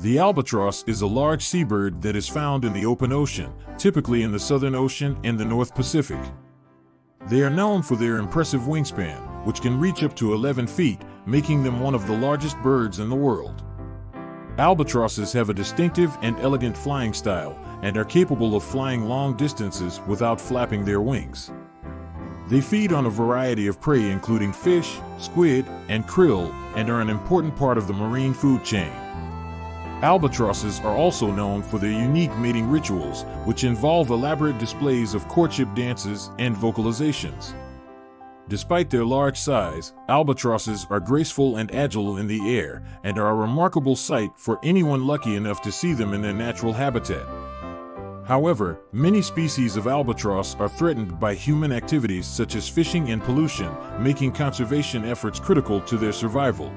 The albatross is a large seabird that is found in the open ocean, typically in the Southern Ocean and the North Pacific. They are known for their impressive wingspan, which can reach up to 11 feet, making them one of the largest birds in the world. Albatrosses have a distinctive and elegant flying style and are capable of flying long distances without flapping their wings. They feed on a variety of prey including fish, squid, and krill and are an important part of the marine food chain. Albatrosses are also known for their unique mating rituals, which involve elaborate displays of courtship dances and vocalizations. Despite their large size, albatrosses are graceful and agile in the air and are a remarkable sight for anyone lucky enough to see them in their natural habitat. However, many species of albatross are threatened by human activities such as fishing and pollution, making conservation efforts critical to their survival.